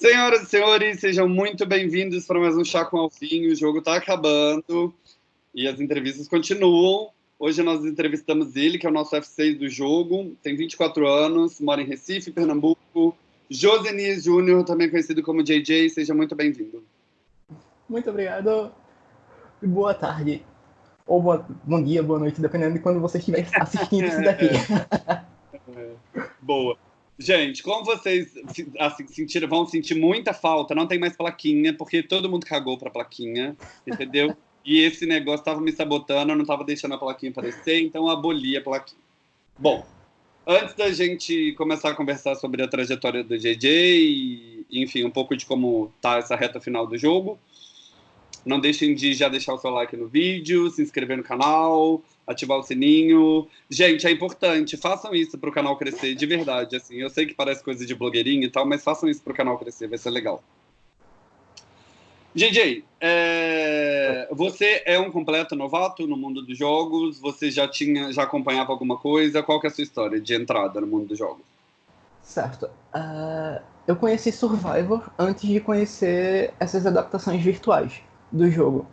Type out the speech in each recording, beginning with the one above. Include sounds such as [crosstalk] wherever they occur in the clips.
Senhoras e senhores, sejam muito bem-vindos para mais um Chá com Alfinho. O jogo está acabando e as entrevistas continuam. Hoje nós entrevistamos ele, que é o nosso F6 do jogo, tem 24 anos, mora em Recife, Pernambuco. Josenias Júnior, também conhecido como JJ, seja muito bem-vindo. Muito obrigado e boa tarde. Ou boa, bom dia, boa noite, dependendo de quando você estiver [laughs] assistindo isso daqui. É, boa. Gente, como vocês assim, sentiram, vão sentir muita falta, não tem mais plaquinha, porque todo mundo cagou pra plaquinha, entendeu? [laughs] E esse negócio estava me sabotando, eu não estava deixando a plaquinha aparecer, então eu aboli a plaquinha. Bom, antes da gente começar a conversar sobre a trajetória do JJ e, enfim, um pouco de como tá essa reta final do jogo, não deixem de já deixar o seu like no vídeo, se inscrever no canal, ativar o sininho. Gente, é importante, façam isso para o canal crescer de verdade. Assim, eu sei que parece coisa de blogueirinho e tal, mas façam isso para o canal crescer, vai ser legal. JJ, é... você é um completo novato no mundo dos jogos? Você já tinha, já acompanhava alguma coisa? Qual que é a sua história de entrada no mundo dos jogos? Certo. Uh, eu conheci Survivor antes de conhecer essas adaptações virtuais do jogo.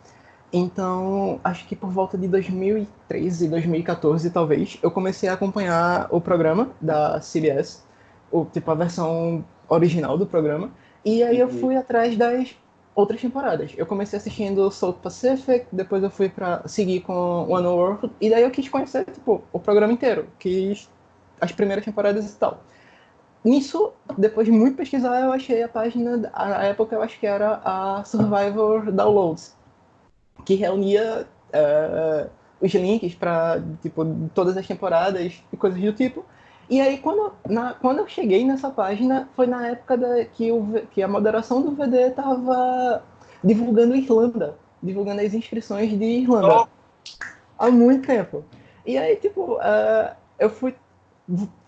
Então, acho que por volta de 2013, 2014, talvez, eu comecei a acompanhar o programa da CBS, o, tipo a versão original do programa, e aí eu uhum. fui atrás das outras temporadas. Eu comecei assistindo South Pacific, depois eu fui para seguir com One World, e daí eu quis conhecer tipo o programa inteiro, quis as primeiras temporadas e tal. Nisso, depois de muito pesquisar, eu achei a página, a época eu acho que era a Survivor Downloads, que reunia uh, os links para tipo todas as temporadas e coisas do tipo. E aí quando, na, quando eu cheguei nessa página foi na época da, que, o, que a moderação do VD estava divulgando Irlanda, divulgando as inscrições de Irlanda oh. há muito tempo. E aí tipo uh, eu fui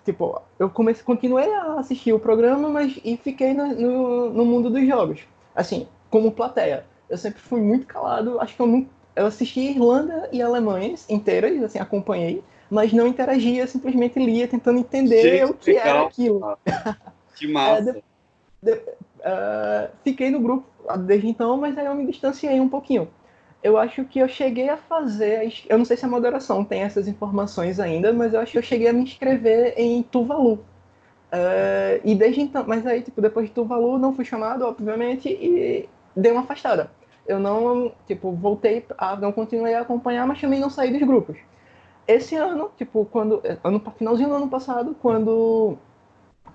tipo eu comecei continuei a assistir o programa mas e fiquei no, no, no mundo dos jogos assim como plateia eu sempre fui muito calado. Acho que eu não. Eu assisti Irlanda e Alemanha inteiras, assim, acompanhei, mas não interagia, simplesmente lia, tentando entender Gente, o que legal. era aquilo. [laughs] Que massa. É, de, de, uh, fiquei no grupo desde então, mas aí eu me distanciei um pouquinho. Eu acho que eu cheguei a fazer. Eu não sei se a moderação tem essas informações ainda, mas eu acho que eu cheguei a me inscrever em Tuvalu. Uh, e desde então, mas aí, tipo, depois de Tuvalu, não fui chamado, obviamente, e dei uma afastada eu não, tipo, voltei a não continuei a acompanhar, mas também não saí dos grupos. Esse ano, tipo, quando ano finalzinho do ano passado, quando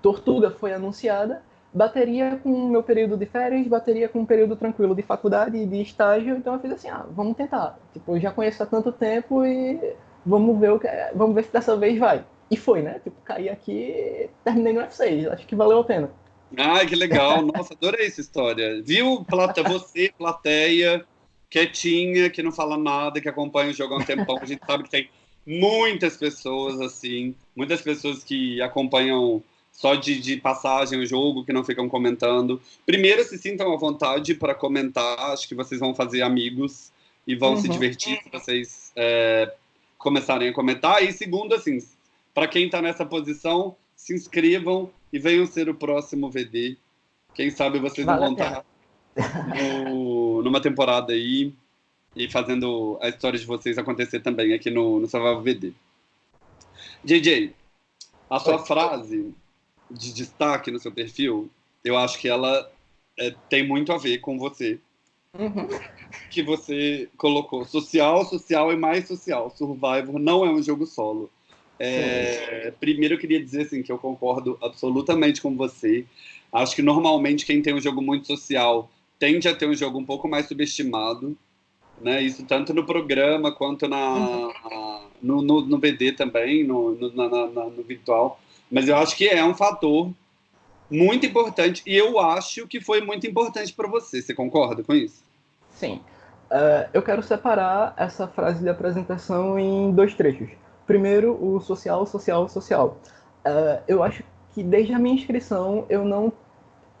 Tortuga foi anunciada, bateria com o meu período de férias, bateria com um período tranquilo de faculdade e de estágio, então eu fiz assim, ah, vamos tentar. Tipo, eu já conheço há tanto tempo e vamos ver o que, vamos ver se dessa vez vai. E foi, né? Tipo, caí aqui, terminei no F6, acho que valeu a pena. Ai, que legal. [laughs] Nossa, adorei essa história. Viu, plate... você, plateia, quietinha, que não fala nada, que acompanha o jogo há um tempão. A gente sabe que tem muitas pessoas assim, muitas pessoas que acompanham só de, de passagem o jogo, que não ficam comentando. Primeiro, se sintam à vontade para comentar. Acho que vocês vão fazer amigos e vão uhum. se divertir se vocês é, começarem a comentar. E segundo, assim, para quem está nessa posição, se inscrevam e venham ser o próximo VD. Quem sabe vocês vale vão estar no, numa temporada aí e fazendo a história de vocês acontecer também aqui no, no Survival VD. JJ, a sua Oi. frase de destaque no seu perfil, eu acho que ela é, tem muito a ver com você. Uhum. Que você colocou social, social e mais social. Survivor não é um jogo solo. É, primeiro, eu queria dizer assim, que eu concordo absolutamente com você. Acho que normalmente quem tem um jogo muito social tende a ter um jogo um pouco mais subestimado. Né? Isso tanto no programa quanto na, uhum. no, no, no, BD também, no, no, na, na, no virtual. Mas eu acho que é um fator muito importante e eu acho que foi muito importante para você. Você concorda com isso? Sim. Uh, eu quero separar essa frase de apresentação em dois trechos. Primeiro, o social, social, social. Uh, eu acho que desde a minha inscrição eu não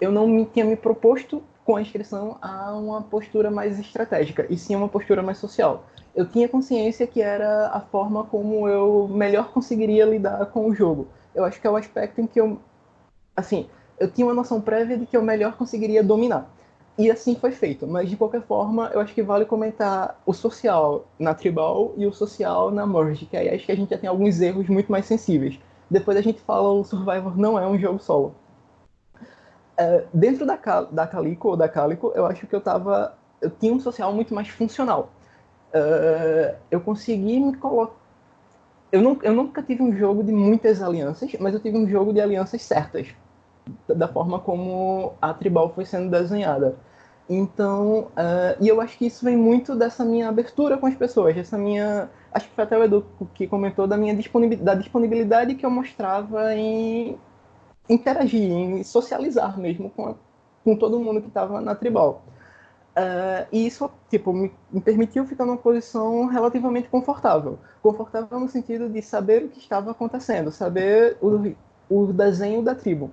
eu não me tinha me proposto com a inscrição a uma postura mais estratégica, e sim uma postura mais social. Eu tinha consciência que era a forma como eu melhor conseguiria lidar com o jogo. Eu acho que é o aspecto em que eu, assim, eu tinha uma noção prévia de que eu melhor conseguiria dominar. E assim foi feito, mas de qualquer forma, eu acho que vale comentar o social na Tribal e o social na Merge, que aí acho que a gente já tem alguns erros muito mais sensíveis. Depois a gente fala o Survivor não é um jogo solo. É, dentro da, da Calico ou da Calico, eu acho que eu tava. Eu tinha um social muito mais funcional. É, eu consegui me colocar. Eu, não, eu nunca tive um jogo de muitas alianças, mas eu tive um jogo de alianças certas, da forma como a Tribal foi sendo desenhada. Então, uh, e eu acho que isso vem muito dessa minha abertura com as pessoas, essa minha, acho que foi até o Edu que comentou da minha disponibilidade, da disponibilidade que eu mostrava em interagir, em socializar mesmo com, a, com todo mundo que estava na tribal. Uh, e isso, tipo, me, me, permitiu ficar numa posição relativamente confortável. Confortável no sentido de saber o que estava acontecendo, saber o, o desenho da tribo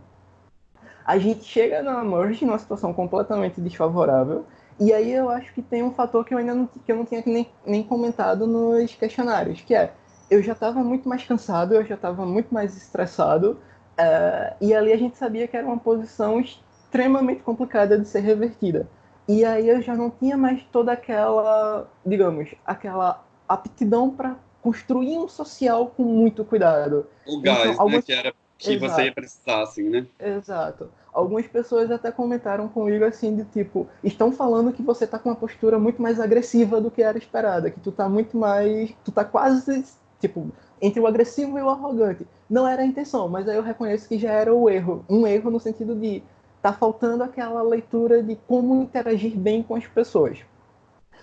a gente chega na merge numa situação completamente desfavorável. E aí eu acho que tem um fator que eu ainda não, que eu não tinha nem, nem comentado nos questionários, que é eu já estava muito mais cansado, eu já estava muito mais estressado, uh, e ali a gente sabia que era uma posição extremamente complicada de ser revertida. E aí eu já não tinha mais toda aquela, digamos, aquela aptidão para construir um social com muito cuidado. O gás, então, algumas... né, que era que Exato. você ia precisar, assim, né? Exato. Algumas pessoas até comentaram comigo assim, de tipo, estão falando que você tá com uma postura muito mais agressiva do que era esperada, que tu tá muito mais. Tu tá quase, tipo, entre o agressivo e o arrogante. Não era a intenção, mas aí eu reconheço que já era o erro. Um erro no sentido de tá faltando aquela leitura de como interagir bem com as pessoas.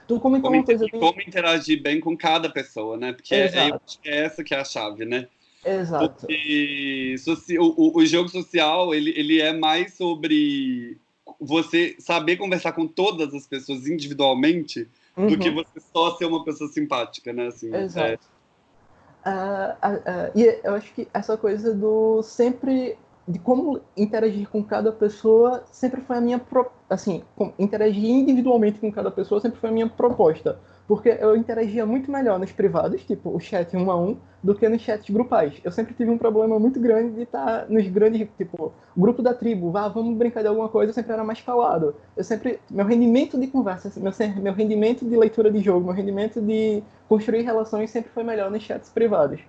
Tu comentou como, uma coisa bem... como interagir bem com cada pessoa, né? Porque é, é, é essa que é a chave, né? Exato. Porque o, o jogo social, ele, ele é mais sobre você saber conversar com todas as pessoas individualmente uhum. do que uhum. você só ser uma pessoa simpática, né? Assim, Exato. É... Uh, uh, uh, e eu acho que essa coisa do sempre de como interagir com cada pessoa sempre foi a minha pro... assim interagir individualmente com cada pessoa sempre foi a minha proposta porque eu interagia muito melhor nos privados, tipo o chat um a um, do que nos chats grupais. Eu sempre tive um problema muito grande de estar nos grandes, tipo, grupo da tribo, vá, vamos brincar de alguma coisa, eu sempre era mais calado. Eu sempre, meu rendimento de conversa, meu, meu rendimento de leitura de jogo, meu rendimento de construir relações sempre foi melhor nos chats privados.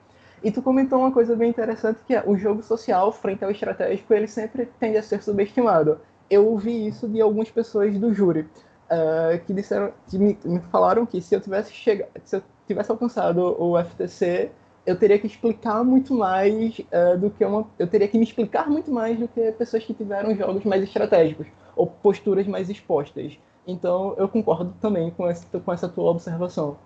E tu comentou uma coisa bem interessante que é o jogo social frente ao estratégico, ele sempre tende a ser subestimado. Eu ouvi isso de algumas pessoas do júri uh, que disseram, que me, me, falaram que se eu tivesse chegado, se eu tivesse alcançado o FTC, eu teria que explicar muito mais uh, do que uma, eu teria que me explicar muito mais do que pessoas que tiveram jogos mais estratégicos ou posturas mais expostas. Então eu concordo também com com essa tua observação.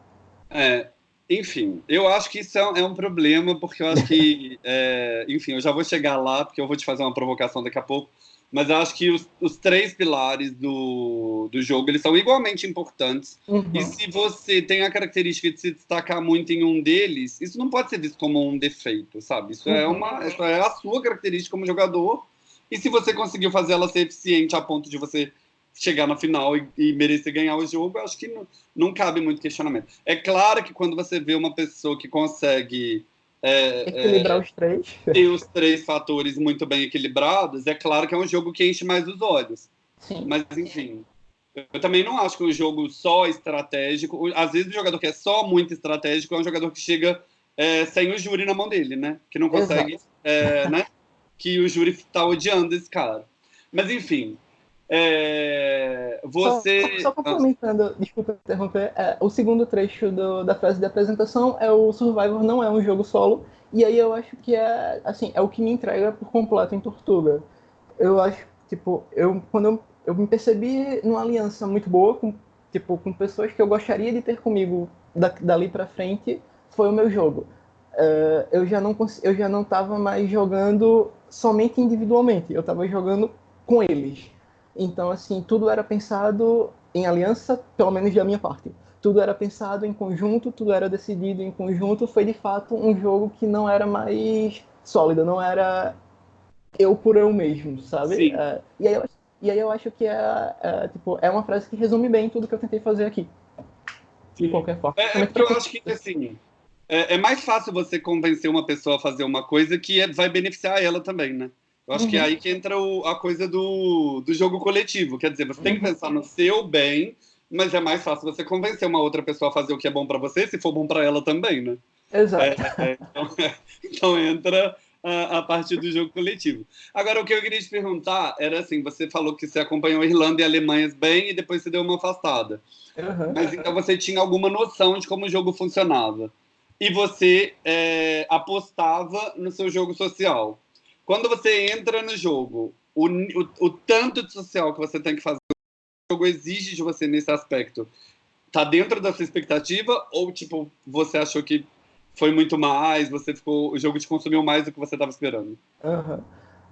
É, enfim, eu acho que isso é um, é problema, porque eu acho que, [laughs] é, enfim, eu já vou chegar lá, porque eu vou te fazer uma provocação daqui a pouco mas eu acho que os, os, três pilares do, do jogo eles são igualmente importantes. Uhum. E se você tem a característica de se destacar muito em um deles, isso não pode ser visto como um defeito, sabe? Isso, é uhum. é, uma, isso é a sua característica como jogador. E se você conseguiu fazer ela ser eficiente a ponto de você chegar na final e, e merecer ganhar o jogo, eu acho que não, não cabe muito questionamento. É claro que quando você vê uma pessoa que consegue é, Equilibrar é, os três. Tem os três fatores muito bem equilibrados. É claro que é um jogo que enche mais os olhos. Sim. Mas, enfim, eu também não acho que um jogo só estratégico. Às vezes, o jogador que é só muito estratégico é um jogador que chega é, sem o júri na mão dele, né? Que não consegue. É, né? Que o júri tá odiando esse cara. Mas, enfim, é, você. Só, só complementando, desculpa interromper, é, o segundo trecho do, da frase de apresentação é o Survivor não é um jogo solo, e aí eu acho que é assim, é o que me entrega por completo em Tortuga. Eu acho, tipo, eu quando eu, eu me percebi numa aliança muito boa com, tipo, com pessoas que eu gostaria de ter comigo da, dali para frente, foi o meu jogo. Uh, eu já não eu já não estava mais jogando somente individualmente, eu estava jogando com eles. Então, assim, tudo era pensado em aliança, pelo menos da minha parte. Tudo era pensado em conjunto, tudo era decidido em conjunto. Foi de fato um jogo que não era mais sólido, não era eu por eu mesmo, sabe? É, e, aí eu, e aí eu acho que é, é, tipo, é uma frase que resume bem tudo que eu tentei fazer aqui. De qualquer forma. É, é eu acho que, assim, é, é, mais fácil você convencer uma pessoa a fazer uma coisa que é, vai beneficiar ela também, né? Eu acho uhum. que é aí que entra o, a coisa do, do jogo coletivo. Quer dizer, você tem que uhum. pensar no seu bem, mas é mais fácil você convencer uma outra pessoa a fazer o que é bom para você, se for bom para ela também, né? Exato. É, é, então, [laughs] então, entra a, a parte do jogo coletivo. Agora, o que eu queria te perguntar era assim: você falou que você acompanhou a Irlanda e Alemanha bem e depois você deu uma afastada. Uhum. Mas então você tinha alguma noção de como o jogo funcionava. E você é, apostava no seu jogo social. Quando você entra no jogo, o, o, o tanto de social que você tem que fazer, o jogo exige de você nesse aspecto. Tá dentro da sua expectativa ou tipo você achou que foi muito mais, você ficou, o jogo te consumiu mais do que você estava esperando? Uhum.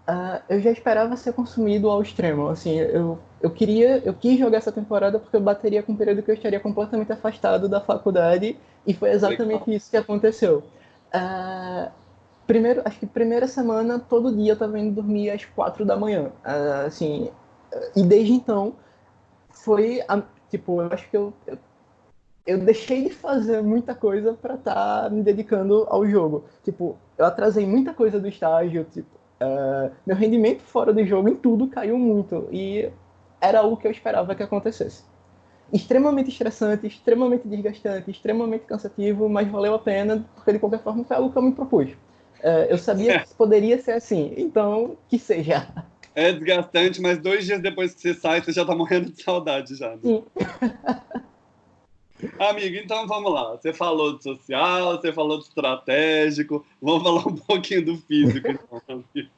Uh, eu já esperava ser consumido ao extremo. Assim, eu, eu queria, eu quis jogar essa temporada porque eu bateria com um período que eu estaria completamente afastado da faculdade e foi exatamente Legal. isso que aconteceu. Uh, primeiro, acho que primeira semana todo dia eu estava indo dormir às quatro da manhã. Uh, assim, e desde então foi, a, tipo, eu acho que eu, eu eu deixei de fazer muita coisa para estar tá me dedicando ao jogo. Tipo, eu atrasei muita coisa do estágio, tipo, uh, meu rendimento fora do jogo em tudo caiu muito e era o que eu esperava que acontecesse. Extremamente estressante, extremamente desgastante, extremamente cansativo, mas valeu a pena porque de qualquer forma foi algo que eu me propus. Uh, eu sabia que poderia ser assim, então que seja. É desgastante, mas dois dias depois que você sai, você já tá morrendo de saudade já. Né? Sim. [laughs] Amigo, então vamos lá. Você falou do social, você falou do estratégico. Vamos falar um pouquinho do físico, [laughs] então, amigo.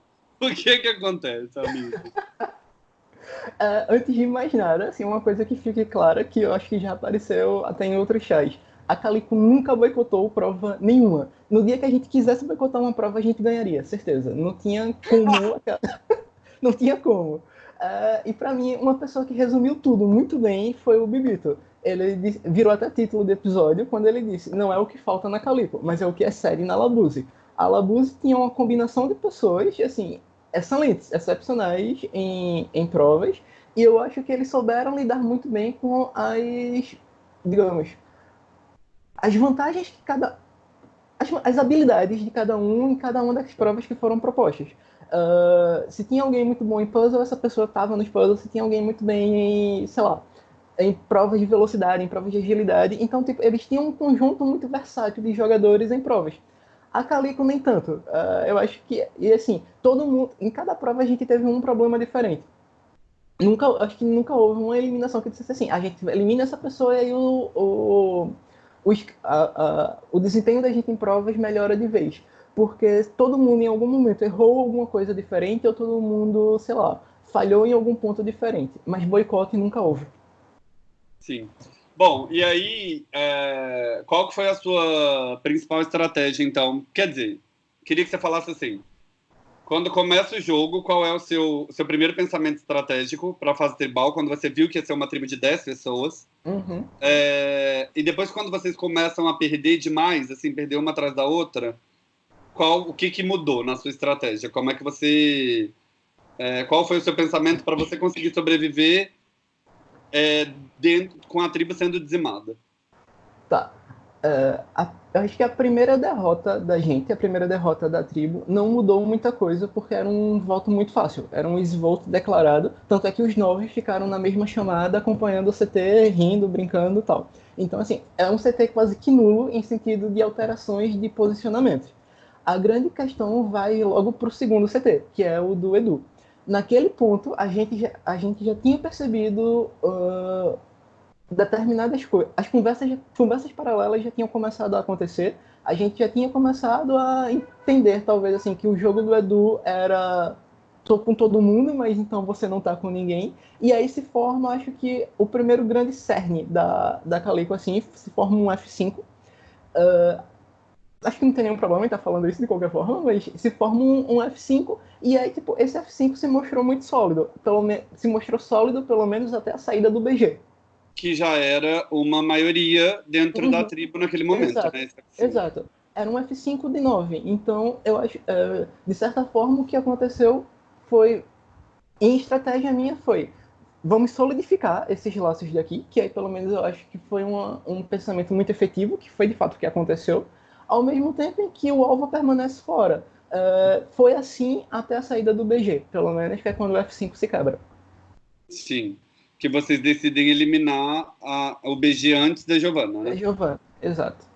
[laughs] O que que acontece, amigo? Uh, antes de mais nada, assim, uma coisa que fique clara, que eu acho que já apareceu até em outros chats. A Calico nunca boicotou prova nenhuma. No dia que a gente quisesse boicotar uma prova, a gente ganharia, certeza. Não tinha como. [laughs] [laughs] não tinha como. Uh, e para mim, uma pessoa que resumiu tudo muito bem foi o Bibito. Ele disse, virou até título do episódio quando ele disse: não é o que falta na Calipo, mas é o que é série na Labuse. A Labuse tinha uma combinação de pessoas, assim, excelentes, excepcionais em, em provas, e eu acho que eles souberam lidar muito bem com as, digamos, as vantagens que cada. As, as habilidades de cada um em cada uma das provas que foram propostas. Uh, se tinha alguém muito bom em puzzle, essa pessoa estava nos puzzles. Se tinha alguém muito bem em, sei lá, em provas de velocidade, em provas de agilidade. Então, tipo, eles tinham um conjunto muito versátil de jogadores em provas. A Calico nem tanto. Uh, eu acho que, e assim, todo mundo, em cada prova a gente teve um problema diferente. Nunca, acho que nunca houve uma eliminação que dissesse assim, a gente elimina essa pessoa e aí o, o, o, a, a, o desempenho da gente em provas melhora de vez porque todo mundo em algum momento errou alguma coisa diferente ou todo mundo, sei lá, falhou em algum ponto diferente. Mas boicote nunca houve. Sim. Bom, e aí, é... qual que foi a sua principal estratégia, então? Quer dizer, queria que você falasse assim, quando começa o jogo, qual é o seu, seu primeiro pensamento estratégico para a fase tribal, quando você viu que ia ser uma tribo de 10 pessoas? Uhum. É... e depois, quando vocês começam a perder demais, assim, perder uma atrás da outra, qual o que, que mudou na sua estratégia? Como é que você. É, qual foi o seu pensamento para você conseguir sobreviver é, dentro, com a tribo sendo dizimada? Tá. Uh, a, eu acho que a primeira derrota da gente, a primeira derrota da tribo, não mudou muita coisa porque era um voto muito fácil. Era um ex-voto declarado. Tanto é que os nove ficaram na mesma chamada, acompanhando o CT, rindo, brincando e tal. Então, assim, é um CT quase que nulo em sentido de alterações de posicionamento. A grande questão vai logo para o segundo CT, que é o do Edu. Naquele ponto, a gente já, a gente já tinha percebido uh, determinadas coisas. As conversas, conversas paralelas já tinham começado a acontecer. A gente já tinha começado a entender, talvez, assim, que o jogo do Edu era tô com todo mundo, mas então você não tá com ninguém. E aí se forma, acho que, o primeiro grande cerne da, da Calico, assim, se forma um F5. Uh, acho que não tem nenhum problema em estar falando isso de qualquer forma, mas se forma um, um, F5 e aí, tipo, esse F5 se mostrou muito sólido. Pelo se mostrou sólido pelo menos até a saída do BG. Que já era uma maioria dentro uhum. da tribo naquele momento, Exato. né? Exato. Era um F5 de 9. Então, eu acho, uh, de certa forma, o que aconteceu foi, em estratégia minha, foi vamos solidificar esses laços daqui, que aí pelo menos eu acho que foi uma, um pensamento muito efetivo, que foi de fato o que aconteceu ao mesmo tempo em que o alvo permanece fora. Uh, foi assim até a saída do BG, pelo menos, que é quando o F5 se quebra. Sim. Que vocês decidem eliminar a, o BG antes da Giovanna, né? Da Giovanna, exato.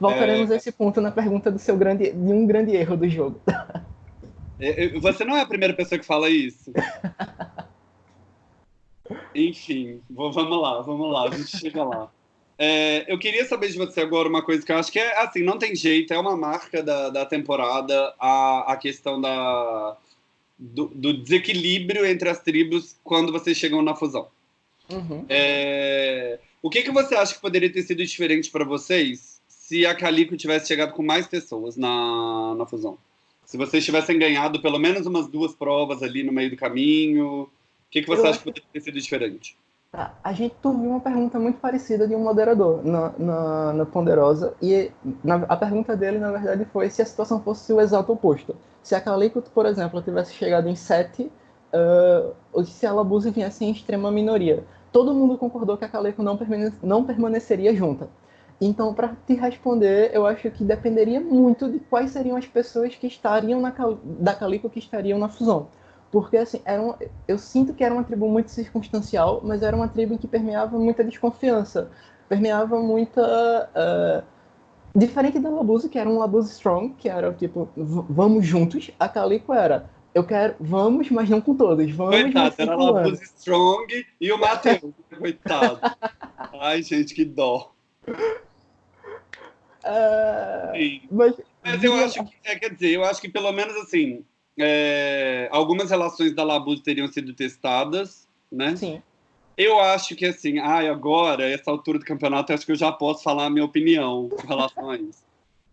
Voltaremos é... a esse ponto na pergunta do seu grande, de um grande erro do jogo. [laughs] É, você não é a primeira pessoa que fala isso. [laughs] Enfim, vamos lá, vamos lá, a gente chega lá. É, eu queria saber de você agora uma coisa que eu acho que é assim, não tem jeito, é uma marca da, da temporada, a, a questão da, do, do desequilíbrio entre as tribos quando vocês chegam na fusão. Uhum. É, o que, que você acha que poderia ter sido diferente para vocês se a Calico tivesse chegado com mais pessoas na, na fusão? Se vocês tivessem ganhado pelo menos umas duas provas ali no meio do caminho, o que, que você eu acha que poderia ter sido diferente? Tá, a gente ouviu uma pergunta muito parecida de um moderador na, na, na Ponderosa, e na, a pergunta dele, na verdade, foi se a situação fosse o exato oposto. Se a Calico, por exemplo, tivesse chegado em 7, uh, ou se a Labuse viesse em extrema minoria. Todo mundo concordou que a Calico não, permane não permaneceria junta. Então, para te responder, eu acho que dependeria muito de quais seriam as pessoas que estariam na, da Calico que estariam na fusão. Porque, assim, era um, eu sinto que era uma tribo muito circunstancial, mas era uma tribo que permeava muita desconfiança, permeava muita. Uh, diferente da Labuse, que era um Labuse Strong, que era tipo, vamos juntos, a Calico era. Eu quero, vamos, mas não com todos. Vamos, Coitado, era a Labuse Strong e o Matheus. Coitado. Ai, gente, que dó. Uh, mas, mas eu acho que, é, quer dizer, eu acho que pelo menos assim, é, algumas relações da Labuse teriam sido testadas, né? Sim. Eu acho que assim, ai, agora, essa altura do campeonato, acho que eu já posso falar a minha opinião com relação a isso.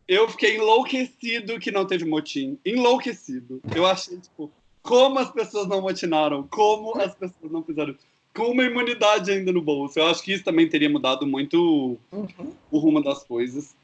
Eu fiquei enlouquecido que não teve motim. Enlouquecido. Eu achei, tipo, como as pessoas não motinaram, como as pessoas não fizeram com uma imunidade ainda no bolso. Eu acho que isso também teria mudado muito uhum. o rumo das coisas.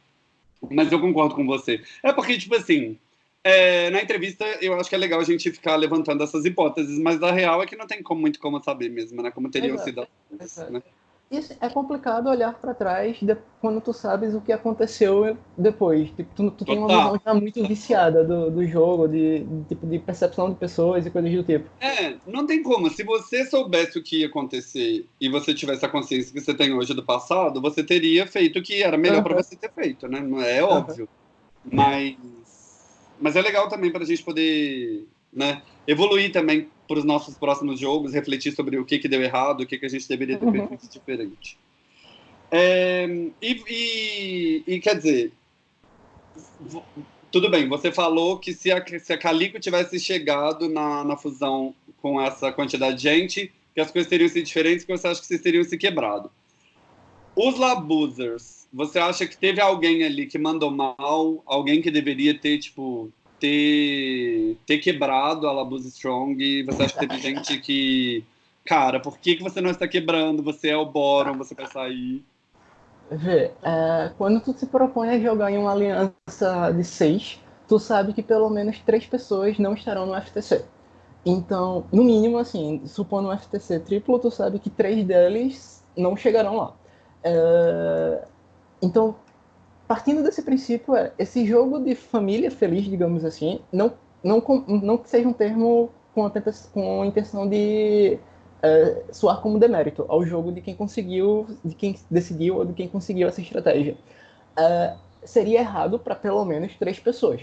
Mas eu concordo com você. É porque, tipo assim, é, na entrevista eu acho que é legal a gente ficar levantando essas hipóteses, mas a real é que não tem como, muito como saber mesmo, né? Como teriam sido as coisas, né? Isso é complicado olhar para trás de, quando tu sabes o que aconteceu depois. Tipo, tu, tu tem uma visão já muito viciada do, do jogo, de, de, tipo, de percepção de pessoas e coisas do tipo. É, não tem como. Se você soubesse o que ia acontecer e você tivesse a consciência que você tem hoje do passado, você teria feito o que era melhor uhum. para você ter feito, né? Não é óbvio. Uhum. Mas, mas é legal também para a gente poder né, evoluir também para os nossos próximos jogos, refletir sobre o que, que deu errado, o que, que a gente deveria ter uhum. feito de diferente. É, e, e, e, quer dizer, tudo bem, você falou que se a, se a Calico tivesse chegado na, na fusão com essa quantidade de gente, que as coisas teriam sido diferentes, que você acha que vocês teriam se quebrado. Os Labusers, você acha que teve alguém ali que mandou mal, alguém que deveria ter, tipo, ter, ter quebrado a Labuse Strong e você acha que teve gente que. Cara, por que, que você não está quebrando? Você é o Boron, você vai sair. Vê, é, quando tu se propõe a jogar em uma aliança de seis, tu sabe que pelo menos três pessoas não estarão no FTC. Então, no mínimo, assim, supondo um FTC triplo, tu sabe que três deles não chegarão lá. É, então, partindo desse princípio, é, esse jogo de família feliz, digamos assim, não, não, não que seja um termo com a, com a intenção de é, soar como demérito ao jogo de quem conseguiu, de quem decidiu ou de quem conseguiu essa estratégia. É, seria errado para pelo menos três pessoas.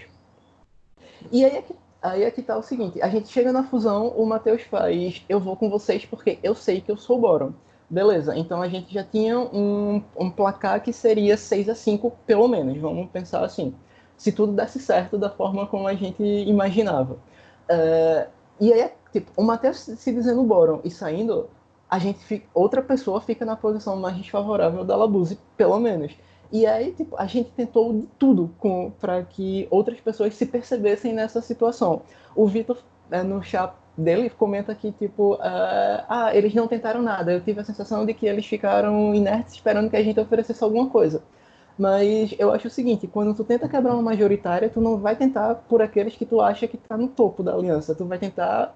E aí é que aí é tá o seguinte, a gente chega na fusão, o Matheus faz, eu vou com vocês porque eu sei que eu sou Boron. Beleza, então a gente já tinha um, um placar que seria 6 a 5 pelo menos, vamos pensar assim. Se tudo desse certo da forma como a gente imaginava. Uh, e aí, tipo, o Matheus se dizendo Boron e saindo, a gente fica, outra pessoa fica na posição mais desfavorável da Labuse, pelo menos. E aí, tipo, a gente tentou de tudo para que outras pessoas se percebessem nessa situação. O Vitor, no chat dele comenta que, tipo, uh, ah, eles não tentaram nada. Eu tive a sensação de que eles ficaram inertes esperando que a gente oferecesse alguma coisa. Mas eu acho o seguinte, quando tu tenta quebrar uma majoritária, tu não vai tentar por aqueles que tu acha que tá no topo da aliança. Tu vai tentar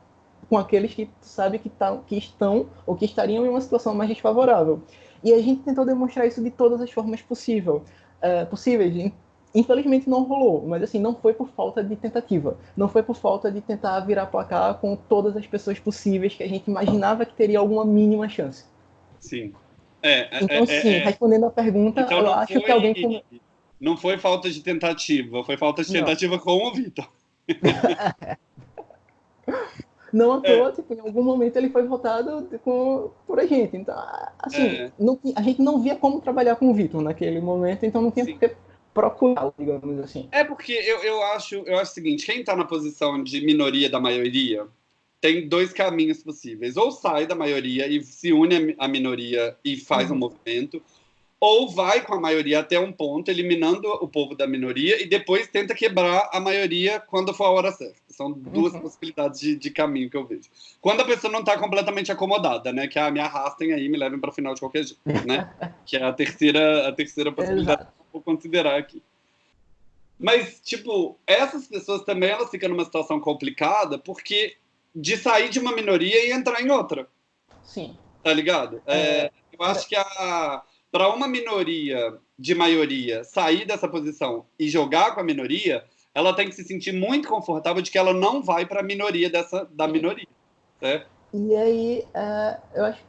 com aqueles que tu sabe que, tá, que estão ou que estariam em uma situação mais desfavorável. E a gente tentou demonstrar isso de todas as formas possível, uh, possíveis. Infelizmente não rolou, mas assim, não foi por falta de tentativa. Não foi por falta de tentar virar placar com todas as pessoas possíveis que a gente imaginava que teria alguma mínima chance. Sim. É, é então, é, sim, é, respondendo a pergunta, então, eu acho foi, que alguém. Não foi falta de tentativa, foi falta de tentativa não. com o Vitor. [laughs] Não à toa, é. tipo, em algum momento ele foi votado com, por a gente. Então, assim, é. não, a gente não via como trabalhar com o Vitor naquele momento, então não tinha Sim. por que procurar, digamos assim. É porque eu, eu, acho, eu acho o seguinte, quem está na posição de minoria da maioria tem dois caminhos possíveis. Ou sai da maioria e se une à minoria e faz uhum. um movimento, ou vai com a maioria até um ponto, eliminando o povo da minoria, e depois tenta quebrar a maioria quando for a hora certa. São duas uhum. possibilidades de, de, caminho que eu vejo. Quando a pessoa não está completamente acomodada, né? Que ah, me arrastem aí, me levem para o final de qualquer jeito, né? [laughs] que é a terceira, a terceira possibilidade que eu vou considerar aqui. Mas, tipo, essas pessoas também elas ficam numa situação complicada porque de sair de uma minoria e entrar em outra. Sim. Tá ligado? É, é, eu acho que a para uma minoria de maioria sair dessa posição e jogar com a minoria, ela tem que se sentir muito confortável de que ela não vai para a minoria dessa da minoria, né? E aí, uh, eu acho,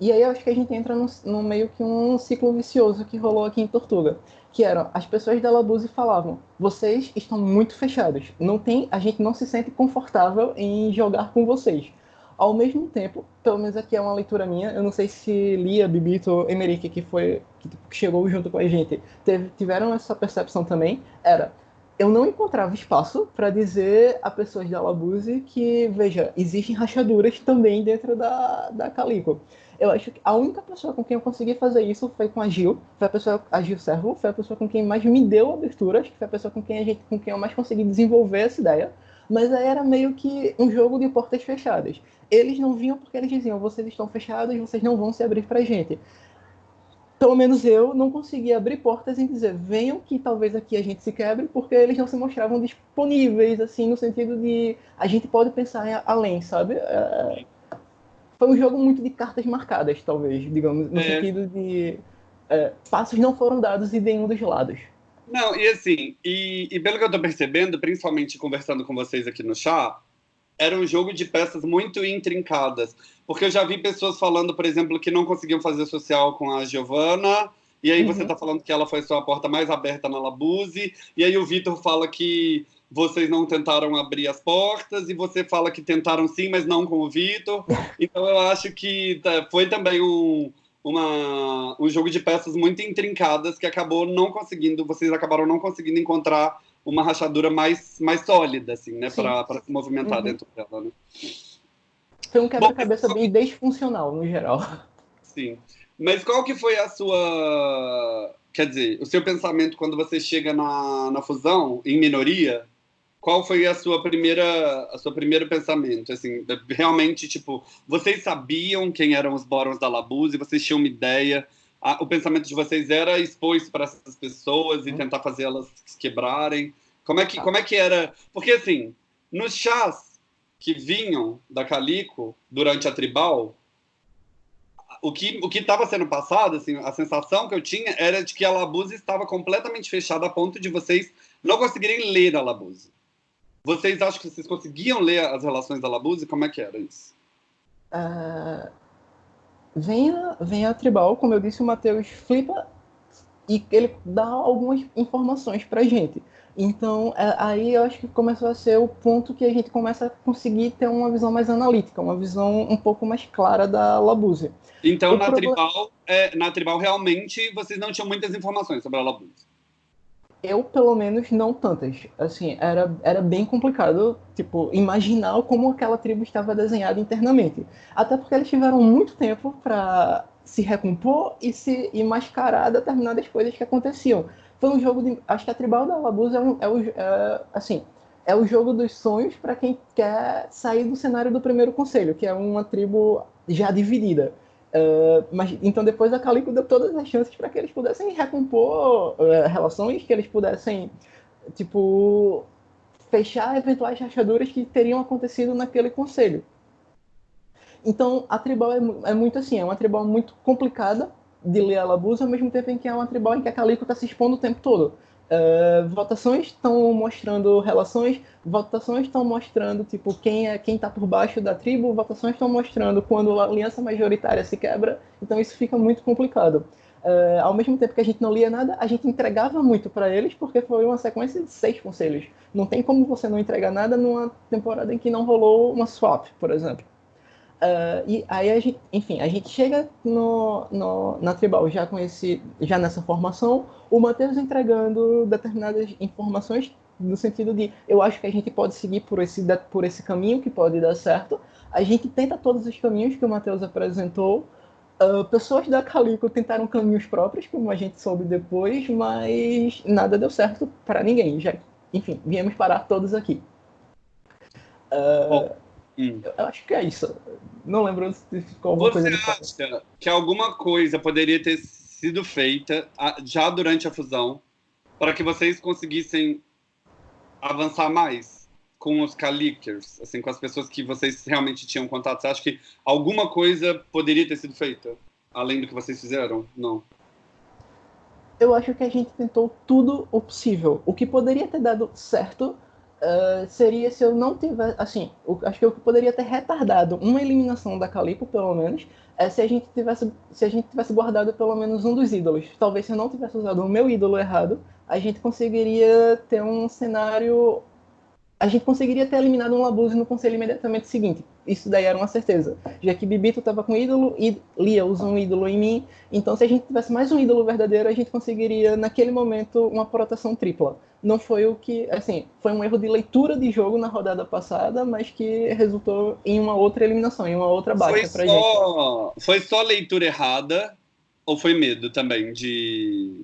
e aí eu acho que a gente entra no, no, meio que um ciclo vicioso que rolou aqui em Tortuga, que eram as pessoas da Labuse falavam: vocês estão muito fechados, não tem, a gente não se sente confortável em jogar com vocês. Ao mesmo tempo, pelo menos aqui é uma leitura minha, eu não sei se Lia, Bibito, Emerick, que foi que chegou junto com a gente, teve, tiveram essa percepção também, era eu não encontrava espaço para dizer a pessoas da Labuse que, veja, existem rachaduras também dentro da, da Calico. Eu acho que a única pessoa com quem eu consegui fazer isso foi com a Gil, foi a pessoa, a Gil Servo, foi a pessoa com quem mais me deu aberturas, foi a pessoa com quem a gente, com quem eu mais consegui desenvolver essa ideia. Mas aí era meio que um jogo de portas fechadas eles não vinham porque eles diziam: vocês estão fechados, vocês não vão se abrir para gente. Pelo menos eu não conseguia abrir portas em dizer: venham que talvez aqui a gente se quebre, porque eles não se mostravam disponíveis, assim, no sentido de a gente pode pensar além, sabe? É... Foi um jogo muito de cartas marcadas, talvez, digamos, no é. sentido de é, passos não foram dados em nenhum dos lados. Não, e assim, e, e pelo que eu estou percebendo, principalmente conversando com vocês aqui no chat, era um jogo de peças muito intrincadas. Porque eu já vi pessoas falando, por exemplo, que não conseguiam fazer social com a Giovanna, e aí uhum. você está falando que ela foi só a porta mais aberta na Labuse, e aí o Vitor fala que vocês não tentaram abrir as portas, e você fala que tentaram sim, mas não com o Vitor. Então eu acho que tá, foi também um, uma, um jogo de peças muito intrincadas que acabou não conseguindo, vocês acabaram não conseguindo encontrar uma rachadura mais, mais sólida, assim, né? Para se movimentar uhum. dentro dela, né? Foi um quebra-cabeça bem desfuncional, no geral. Sim. Mas qual que foi a sua... Quer dizer, o seu pensamento quando você chega na, na fusão, em minoria, qual foi a sua primeira a seu primeiro pensamento assim realmente tipo vocês sabiam quem eram os Borons da Labuse vocês tinham uma ideia a, o pensamento de vocês era expor isso para essas pessoas e uhum. tentar fazer elas quebrarem? Como é que, como é que era? Porque, assim, nos chás que vinham da Calico durante a tribal, o que o que estava sendo passado, assim, a sensação que eu tinha era de que a Labuse estava completamente fechada a ponto de vocês não conseguirem ler a Labuse. Vocês acham que vocês conseguiam ler as relações da Labuse? Como é que era isso? Uh, venha, venha a Tribal, como eu disse, o Matheus flipa e ele dá algumas informações pra gente. Então, é, aí eu acho que começou a ser o ponto que a gente começa a conseguir ter uma visão mais analítica, uma visão um pouco mais clara da Labuse. Então, na, problema... tribal, é, na Tribal, realmente, vocês não tinham muitas informações sobre a Labuse eu, pelo menos, não tantas. Assim, era, era bem complicado, tipo, imaginar como aquela tribo estava desenhada internamente. Até porque eles tiveram muito tempo para se recompor e se e mascarar determinadas coisas que aconteciam. Foi um jogo de... Acho que a Tribal da Labuza é, um, é, o, é, assim, é o jogo dos sonhos para quem quer sair do cenário do primeiro conselho, que é uma tribo já dividida. Uh, mas então depois a Calico deu todas as chances para que eles pudessem recompor uh, relações, que eles pudessem tipo fechar eventuais rachaduras que teriam acontecido naquele conselho. Então a tribal é, é muito assim, é uma tribal muito complicada de ler a Labuza, ao mesmo tempo em que é uma tribal em que a Calico está se expondo o tempo todo. Uh, votações estão mostrando relações, votações estão mostrando tipo quem é quem está por baixo da tribo, votações estão mostrando quando a aliança majoritária se quebra, então isso fica muito complicado. Uh, ao mesmo tempo que a gente não lia nada, a gente entregava muito para eles porque foi uma sequência de seis conselhos. Não tem como você não entregar nada numa temporada em que não rolou uma swap, por exemplo. Uh, e aí a gente, enfim, a gente chega no, no, na Tribal já com esse, já nessa formação, o Matheus entregando determinadas informações no sentido de eu acho que a gente pode seguir por esse, por esse caminho que pode dar certo. A gente tenta todos os caminhos que o Matheus apresentou. Uh, pessoas da Calico tentaram caminhos próprios, como a gente soube depois, mas nada deu certo para ninguém. Já, enfim, viemos parar todos aqui. Uh, Hum. Eu acho que é isso. Não lembro se ficou alguma Você coisa. Você acha que alguma coisa poderia ter sido feita já durante a fusão para que vocês conseguissem avançar mais com os Calikers, assim, com as pessoas que vocês realmente tinham contato? Você acha que alguma coisa poderia ter sido feita além do que vocês fizeram? Não. Eu acho que a gente tentou tudo o possível. O que poderia ter dado certo uh, seria se eu não tivesse. Assim, o, acho que eu poderia ter retardado uma eliminação da Calipo, pelo menos, é, se, a gente tivesse, se a gente tivesse guardado pelo menos um dos ídolos. Talvez se eu não tivesse usado o meu ídolo errado, a gente conseguiria ter um cenário. A gente conseguiria ter eliminado um Labuse no conselho imediatamente seguinte. Isso daí era uma certeza. Já que Bibito estava com ídolo e Lia usa um ídolo em mim. Então, se a gente tivesse mais um ídolo verdadeiro, a gente conseguiria, naquele momento, uma proteção tripla não foi o que, assim, foi um erro de leitura de jogo na rodada passada, mas que resultou em uma outra eliminação, em uma outra baixa pra só... gente. Foi só leitura errada ou foi medo também de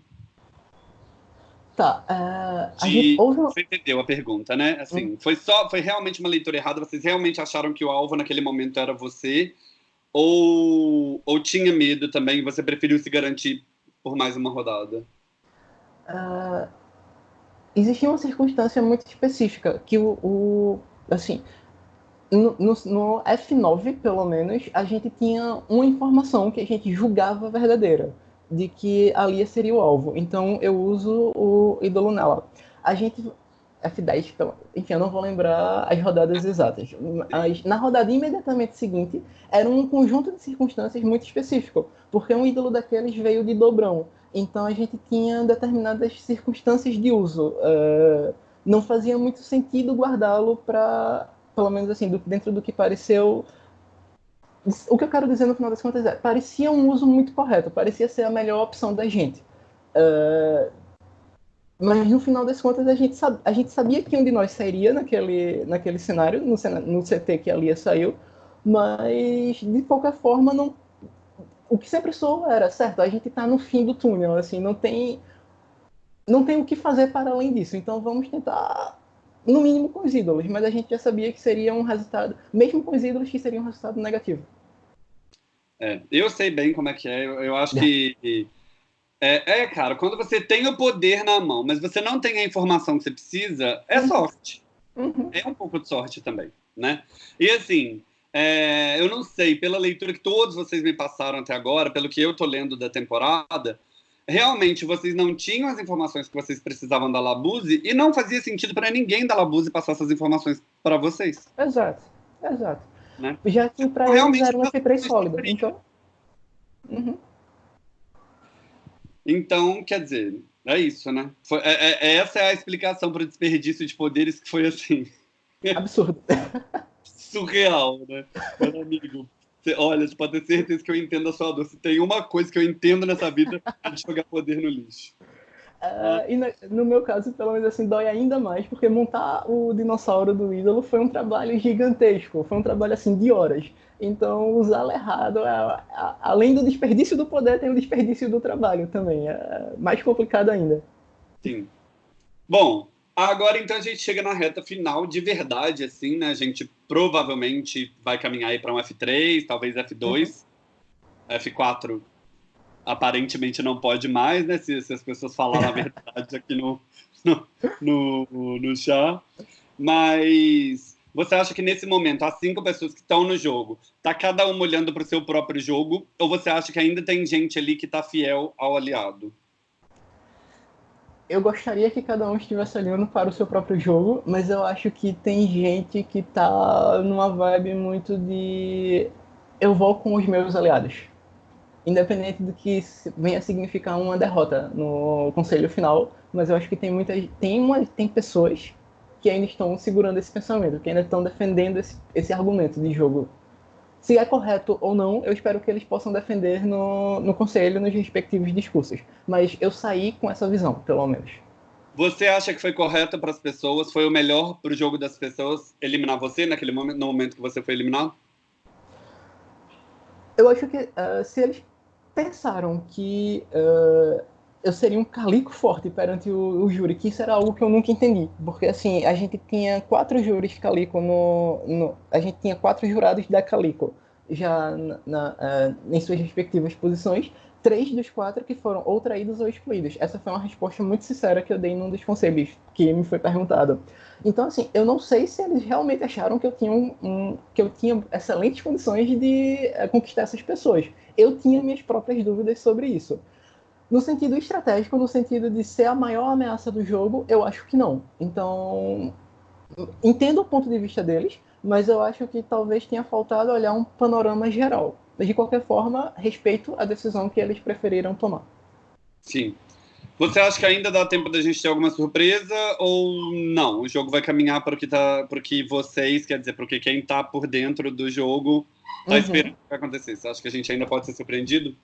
Tá, uh, a de... gente. Você entendeu a pergunta, né? Assim, hum. foi só, foi realmente uma leitura errada. Vocês realmente acharam que o alvo naquele momento era você? Ou, ou tinha medo também? Você preferiu se garantir por mais uma rodada? Uh, existia uma circunstância muito específica que o, o assim no, no, no, F9 pelo menos a gente tinha uma informação que a gente julgava verdadeira de que a Lia seria o alvo então eu uso o ídolo nela a gente F10 enfim eu não vou lembrar as rodadas exatas mas na rodada imediatamente seguinte era um conjunto de circunstâncias muito específico porque um ídolo daqueles veio de dobrão então a gente tinha determinadas circunstâncias de uso. Uh, não fazia muito sentido guardá-lo para, pelo menos assim, do, dentro do que pareceu. O que eu quero dizer no final das contas é, parecia um uso muito correto, parecia ser a melhor opção da gente. Uh, mas no final das contas a gente, sab, a gente sabia que um de nós sairia naquele, naquele cenário, no, no CT que a Lia saiu, mas de qualquer forma não o que sempre sou era, certo, a gente está no fim do túnel, assim, não tem não tem o que fazer para além disso. Então vamos tentar no mínimo com os ídolos, mas a gente já sabia que seria um resultado, mesmo com os ídolos, que seria um resultado negativo. É, eu sei bem como é que é. Eu, eu acho que é, é, cara, quando você tem o poder na mão, mas você não tem a informação que você precisa, é uhum. sorte. Uhum. É um pouco de sorte também, né? E assim, é, eu não sei, pela leitura que todos vocês me passaram até agora, pelo que eu tô lendo da temporada, realmente vocês não tinham as informações que vocês precisavam da Labuse e não fazia sentido para ninguém da Labuse passar essas informações para vocês. Exato, exato. Né? Já que para eles realmente, era uma F3 sólida, então... Uhum. Então, quer dizer, é isso, né? Foi, é, é, é essa é a explicação para o desperdício de poderes que foi assim. Absurdo. [laughs] surreal, né? Meu amigo, você, olha, você pode ter certeza que eu entendo a sua dor. Se tem uma coisa que eu entendo nessa vida, é de jogar poder no lixo. Uh, e no, no, meu caso, pelo menos assim, dói ainda mais, porque montar o dinossauro do ídolo foi um trabalho gigantesco, foi um trabalho assim de horas. Então, usá-lo errado, além do desperdício do poder, tem o desperdício do trabalho também. É mais complicado ainda. Sim. Bom, Agora, então, a gente chega na reta final de verdade, assim, né? A gente provavelmente vai caminhar aí para um F3, talvez F2. Uhum. F4 aparentemente não pode mais, né? Se, se as pessoas falarem a [laughs] verdade aqui no, no, no, no chá. Mas você acha que nesse momento, as cinco pessoas que estão no jogo, tá cada uma olhando para o seu próprio jogo? Ou você acha que ainda tem gente ali que tá fiel ao aliado? Eu gostaria que cada um estivesse olhando para o seu próprio jogo, mas eu acho que tem gente que tá numa vibe muito de eu vou com os meus aliados. Independente do que venha significar uma derrota no conselho final, mas eu acho que tem muitas tem uma tem pessoas que ainda estão segurando esse pensamento, que ainda estão defendendo esse, esse argumento de jogo. Se é correto ou não, eu espero que eles possam defender no, no conselho, nos respectivos discursos. Mas eu saí com essa visão, pelo menos. Você acha que foi correto para as pessoas? Foi o melhor para o jogo das pessoas eliminar você naquele momento, no momento que você foi eliminado? Eu acho que uh, se eles pensaram que uh, eu seria um calico forte perante o, o, júri, que isso era algo que eu nunca entendi. Porque, assim, a gente tinha quatro júris calico no, no A gente tinha quatro jurados da calico já na, na, uh, em suas respectivas posições. Três dos quatro que foram ou traídos ou excluídos. Essa foi uma resposta muito sincera que eu dei num dos conselhos que me foi perguntado. Então, assim, eu não sei se eles realmente acharam que eu tinha, um, um que eu tinha excelentes condições de uh, conquistar essas pessoas. Eu tinha minhas próprias dúvidas sobre isso. No sentido estratégico, no sentido de ser a maior ameaça do jogo, eu acho que não. Então, entendo o ponto de vista deles, mas eu acho que talvez tenha faltado olhar um panorama geral. De qualquer forma, respeito a decisão que eles preferiram tomar. Sim. Você acha que ainda dá tempo da gente ter alguma surpresa ou não? O jogo vai caminhar para o que, tá, para o que vocês, quer dizer, para o que quem está por dentro do jogo está uhum. esperando que vai acontecer? Você acha que a gente ainda pode ser surpreendido?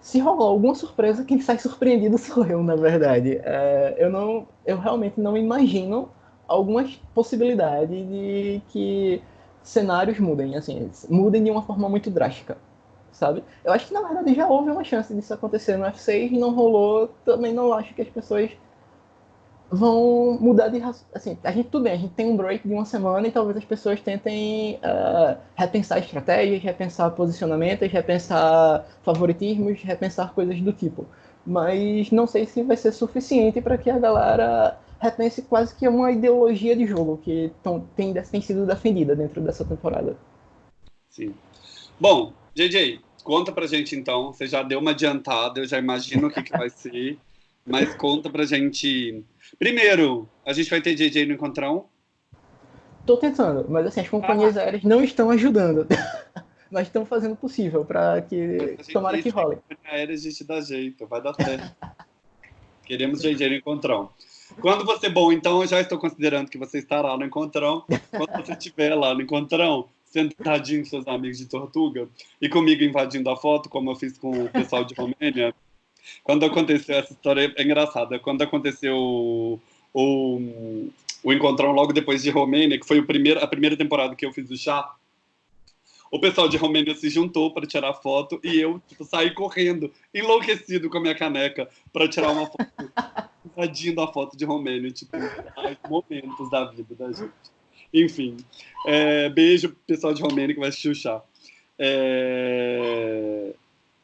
Se rolar alguma surpresa, quem sai surpreendido [laughs] sou eu, na verdade. É, eu não, eu realmente não imagino algumas possibilidades de que cenários mudem, assim, mudem de uma forma muito drástica, sabe? Eu acho que na verdade já houve uma chance disso acontecer no F6 e não rolou. Também não acho que as pessoas vão mudar de assim a gente tudo bem a gente tem um break de uma semana e talvez as pessoas tentem uh, repensar estratégias repensar posicionamentos repensar favoritismos repensar coisas do tipo. Mas não sei se vai ser suficiente para que a galera repense quase que uma ideologia de jogo que tão, tem, tem sido defendida dentro dessa temporada. Sim. Bom JJ conta pra gente então. Você já deu uma adiantada eu já imagino o que, que vai ser mas conta pra gente Primeiro, a gente vai ter JJ no encontrão? Tô tentando, mas assim, as companhias ah. aéreas não estão ajudando. [laughs] mas estão fazendo o possível para que tomara que role. Aérea a gente dá jeito, vai dar certo. [laughs] Queremos JJ no encontrão. Quando você bom, então eu já estou considerando que você estará no encontrão. Quando você estiver lá no encontrão, sentadinho com seus amigos de Tortuga e comigo invadindo a foto, como eu fiz com o pessoal de Romênia, quando aconteceu essa história, é engraçada. Quando aconteceu o, o, o Encontrão logo depois de Romênia, que foi o primeiro, a primeira temporada que eu fiz o chá, o pessoal de Romênia se juntou para tirar foto e eu tipo, saí correndo, enlouquecido com a minha caneca, para tirar uma foto, [laughs] invadindo a foto de Romênia. Tipo, momentos da vida da gente. Enfim, é, beijo pessoal de Romênia que vai assistir o chá. É,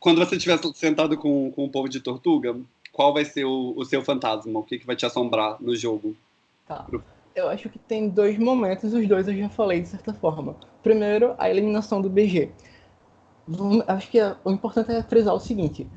quando você estiver sentado com, com o povo de Tortuga, qual vai ser o, o seu fantasma? O que, que vai te assombrar no jogo? Tá. Eu acho que tem dois momentos, os dois eu já falei de certa forma. Primeiro, a eliminação do BG. Acho que o importante é frisar o seguinte: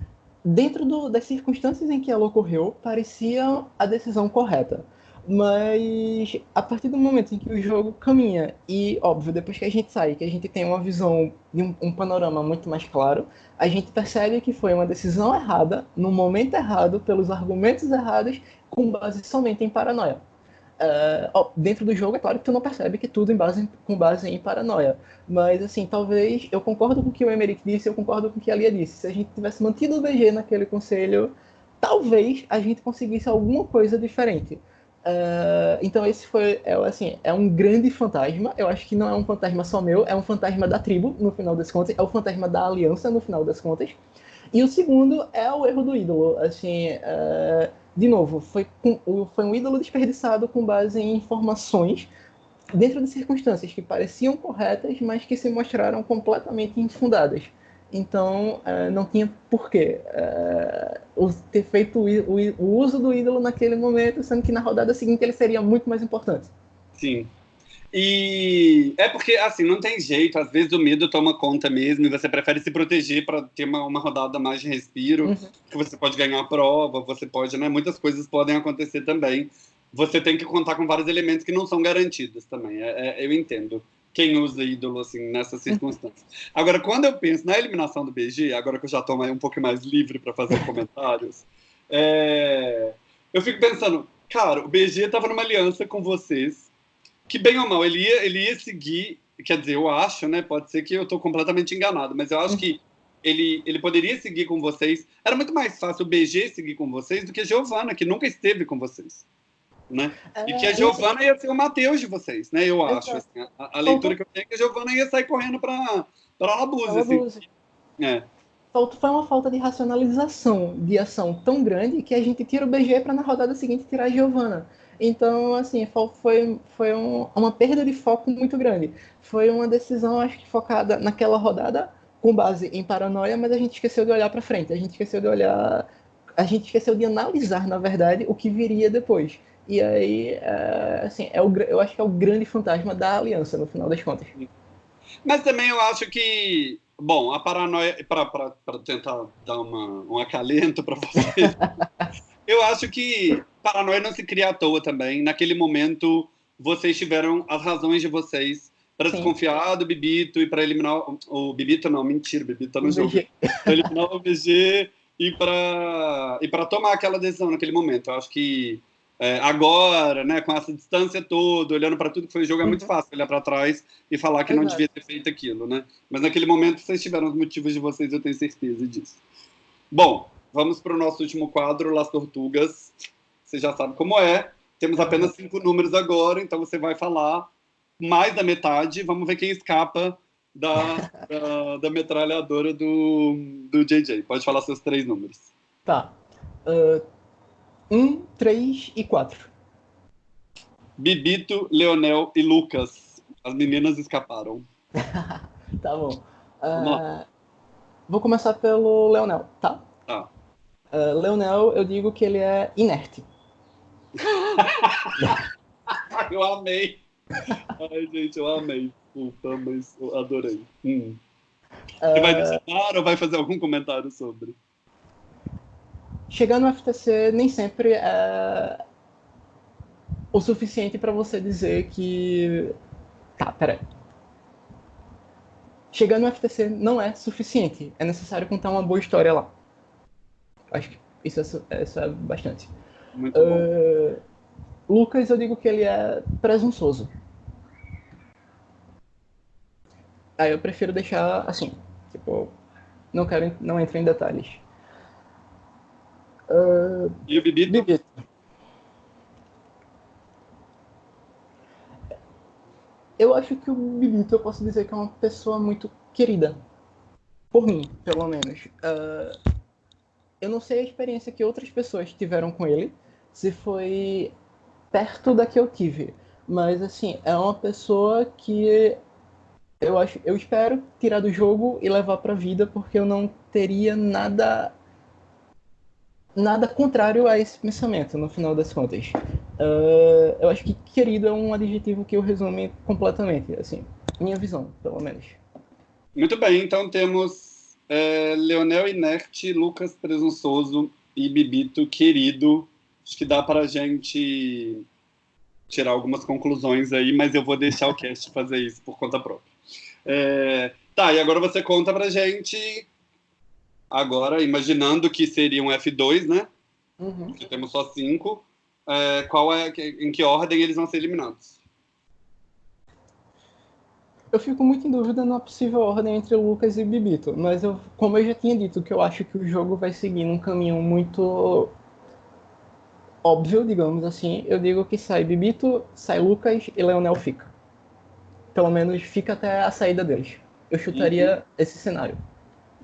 dentro do, das circunstâncias em que ela ocorreu, parecia a decisão correta. Mas a partir do momento em que o jogo caminha, e óbvio, depois que a gente sai, que a gente tem uma visão um, um, panorama muito mais claro, a gente percebe que foi uma decisão errada, no momento errado, pelos argumentos errados, com base somente em paranoia. Uh, ó, dentro do jogo, é claro que tu não percebe que tudo em base, com base em paranoia. Mas, assim, talvez eu concordo com o que o Emerick disse, eu concordo com o que a Lia disse. Se a gente tivesse mantido o BG naquele conselho, talvez a gente conseguisse alguma coisa diferente. Uh, então esse foi, é, assim, é um grande fantasma. Eu acho que não é um fantasma só meu, é um fantasma da tribo, no final das contas, é o fantasma da aliança, no final das contas. E o segundo é o erro do ídolo. Assim, uh, de novo, foi, com, foi um ídolo desperdiçado com base em informações dentro de circunstâncias que pareciam corretas, mas que se mostraram completamente infundadas. Então, uh, não tinha porquê uh, ter feito o, o, o, uso do ídolo naquele momento, sendo que na rodada seguinte ele seria muito mais importante. Sim. E é porque, assim, não tem jeito. Às vezes o medo toma conta mesmo e você prefere se proteger para ter uma, uma rodada mais de respiro, uhum. que você pode ganhar a prova, você pode, né? Muitas coisas podem acontecer também. Você tem que contar com vários elementos que não são garantidos também. É, é, eu entendo quem usa ídolo, assim, nessas circunstâncias. Agora, quando eu penso na eliminação do BG, agora que eu já estou um pouco mais livre para fazer comentários, [laughs] é... eu fico pensando, cara, o BG estava numa aliança com vocês que bem ou mal, ele ia, ele ia seguir, quer dizer, eu acho, né? Pode ser que eu estou completamente enganado, mas eu acho que ele, ele poderia seguir com vocês. Era muito mais fácil o BG seguir com vocês do que a Giovana, que nunca esteve com vocês. Né? É, e que a Giovana ia ser o Matheus de vocês, né? Eu acho. Assim, a, a, leitura que eu tenho é que a Giovana ia sair correndo para Labuza. Assim. É. Foi uma falta de racionalização de ação tão grande que a gente tira o BG para na rodada seguinte tirar a Giovana. Então, assim, foi, foi um, uma perda de foco muito grande. Foi uma decisão, acho que focada naquela rodada, com base em paranoia, mas a gente esqueceu de olhar para frente. A gente esqueceu de olhar. A gente esqueceu de analisar, na verdade, o que viria depois. E aí, é, assim, é o, eu acho que é o grande fantasma da aliança, no final das contas. Mas também eu acho que, bom, a paranoia, para tentar dar uma, um acalento para você, [laughs] eu acho que paranoia não se cria à toa também. Naquele momento, vocês tiveram as razões de vocês para desconfiar do Bibito e para eliminar o, o Bibito não, mentira, o Bibito tá no jogo. Para eliminar o BG e para e para tomar aquela decisão naquele momento. Eu acho que é, agora, né, com essa distância toda, olhando para tudo que foi o jogo, é muito uhum. fácil olhar para trás e falar que não devia ter feito aquilo, né? Mas naquele momento vocês tiveram os motivos de vocês, eu tenho certeza disso. Bom, vamos para o nosso último quadro, Las Tortugas. Você já sabe como é. Temos apenas cinco números agora, então você vai falar mais da metade. Vamos ver quem escapa da, [laughs] da, da metralhadora do, do JJ. Pode falar seus três números. Tá. Uh, um, três e quatro. Bibito, Leonel e Lucas. As meninas escaparam. [laughs] tá bom. Uh, vou começar pelo Leonel, tá? Tá. Uh, Leonel, eu digo que ele é inerte. [laughs] eu amei. Ai, gente, eu amei. Puta, mas eu adorei. Hum. Você vai adicionar ou vai fazer algum comentário sobre? Chegar no FTC nem sempre é o suficiente para você dizer que. Tá, peraí. Chegar no FTC não é suficiente. É necessário contar uma boa história lá. Acho que isso é, isso é bastante. Muito uh, bom. Lucas, eu digo que ele é presunçoso. Aí eu prefiro deixar assim. Tipo, não quero, não entro em detalhes. Uh, e o Bibito? Bibito? Eu acho que o Bibito, eu posso dizer que é uma pessoa muito querida. Por mim, pelo menos. Uh, eu não sei a experiência que outras pessoas tiveram com ele, se foi perto da que eu tive. Mas, assim, é uma pessoa que eu acho, eu espero tirar do jogo e levar para a vida, porque eu não teria nada nada contrário a esse pensamento, no final das contas. Uh, eu acho que querido é um adjetivo que eu resume completamente, assim, minha visão, pelo menos. Muito bem, então temos é, Leonel Inerte, Lucas Presunçoso e Bibito Querido. Acho que dá para a gente tirar algumas conclusões aí, mas eu vou deixar o cast fazer isso por conta própria. É, tá, e agora você conta pra gente Agora, imaginando que seria um F2, né? Uhum. Que temos só cinco. É, qual é, em que ordem eles vão ser eliminados? Eu fico muito em dúvida na possível ordem entre Lucas e Bibito, mas eu, como eu já tinha dito, que eu acho que o jogo vai seguir num caminho muito óbvio, digamos assim, eu digo que sai Bibito, sai Lucas e Leonel fica. Pelo menos fica até a saída deles. Eu chutaria uhum. esse cenário.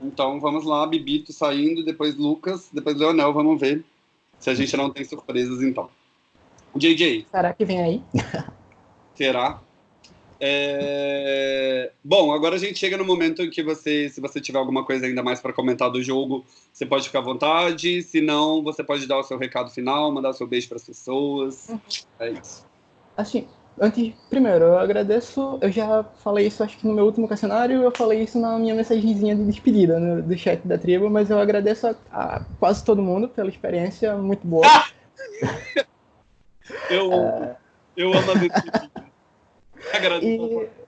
Então vamos lá, Bibito saindo, depois Lucas, depois Leonel, vamos ver se a gente não tem surpresas então. JJ. Será que vem aí? [laughs] Será? É... Bom, agora a gente chega no momento em que você, se você tiver alguma coisa ainda mais para comentar do jogo, você pode ficar à vontade. Se não, você pode dar o seu recado final, mandar o seu beijo para as pessoas. Uhum. É isso. Assim, antes, primeiro, eu agradeço. Eu já falei isso, acho que no meu último questionário, eu falei isso na minha mensagenzinha de despedida no, do chat da tribo, mas eu agradeço a, a quase todo mundo pela experiência muito boa. [laughs] eu, é... eu amo a despedida. [laughs] Agradeço. E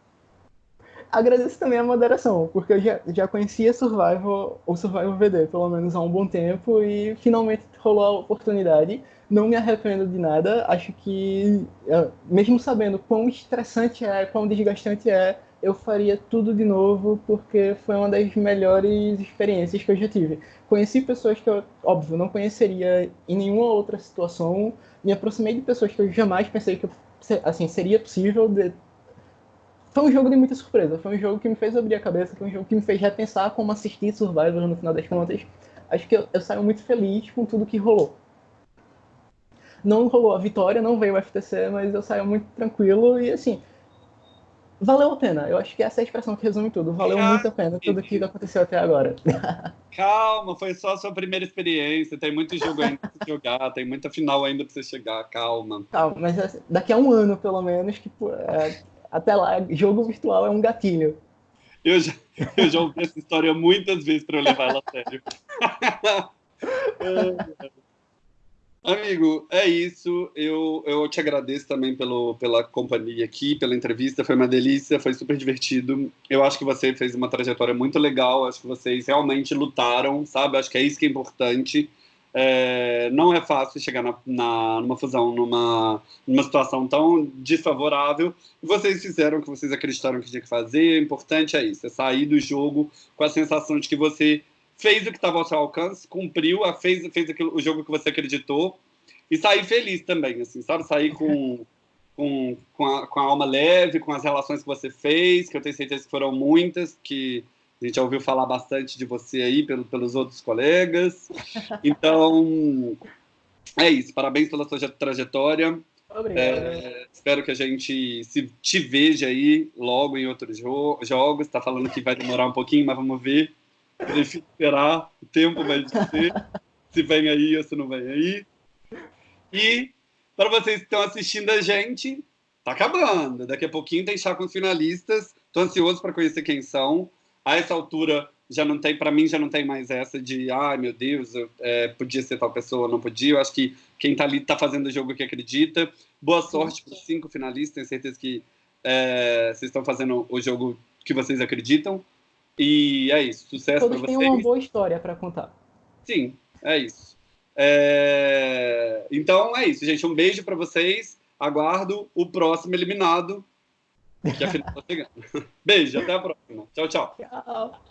agradeço também a moderação, porque eu já, já conhecia Survival, ou Survival VD, pelo menos há um bom tempo, e finalmente rolou a oportunidade. Não me arrependo de nada, acho que, é, mesmo sabendo quão estressante é, quão desgastante é, eu faria tudo de novo, porque foi uma das melhores experiências que eu já tive. Conheci pessoas que eu, óbvio, não conheceria em nenhuma outra situação, me aproximei de pessoas que eu jamais pensei que assim, seria possível de, foi um jogo de muita surpresa. Foi um jogo que me fez abrir a cabeça, foi um jogo que me fez repensar como assistir Survivor no final das contas. Acho que eu, eu saio muito feliz com tudo que rolou. Não rolou a vitória, não veio o FTC, mas eu saio muito tranquilo e assim. Valeu a pena. Eu acho que essa é a expressão que resume tudo. Valeu muito a pena tudo que aconteceu até agora. [laughs] Calma, foi só a sua primeira experiência. Tem muito jogo ainda pra você jogar, tem muita final ainda pra você chegar. Calma. Calma, mas assim, daqui a um ano, pelo menos, que é, até lá, jogo virtual é um gatilho. Eu já, eu já ouvi essa história muitas vezes para eu levar ela a sério. [laughs] [laughs] Amigo, é isso. Eu, eu te agradeço também pelo, pela companhia aqui, pela entrevista. Foi uma delícia, foi super divertido. Eu acho que você fez uma trajetória muito legal. Acho que vocês realmente lutaram, sabe? Acho que é isso que é importante. É, não é fácil chegar na, na, numa fusão, numa, numa situação tão desfavorável. Vocês fizeram o que vocês acreditaram que tinha que fazer. O importante é isso: é sair do jogo com a sensação de que você fez o que estava ao seu alcance, cumpriu, fez, fez aquilo, o jogo que você acreditou e sair feliz também, assim, sabe? Sair com, [laughs] com, com, a, com a alma leve, com as relações que você fez, que eu tenho certeza que foram muitas, que a gente já ouviu falar bastante de você aí pelo, pelos outros colegas. [laughs] Então, é isso. Parabéns pela sua trajetória. Obrigado. É, espero que a gente se te veja aí logo em outros jo jogos. Está falando que vai demorar um pouquinho, mas vamos ver. Deixa esperar. O tempo vai dizer se vem aí ou se não vem aí. E para vocês que estão assistindo a gente, tá acabando. Daqui a pouquinho tem chá com os finalistas. Estou ansioso para conhecer quem são a essa altura já não tem, para mim já não tem mais essa de, ai ah, meu Deus, eu, é, podia ser tal pessoa, não podia. Eu acho que quem está ali está fazendo o jogo que acredita. Boa sorte para os cinco finalistas, tenho certeza que é, vocês estão fazendo o jogo que vocês acreditam. E é isso, sucesso para vocês. têm uma boa história para contar. Sim, é isso. É... Então é isso, gente. Um beijo para vocês. Aguardo o próximo eliminado que a final tá chegando. [laughs] Beijo, até a próxima. Tchau, tchau. Tchau.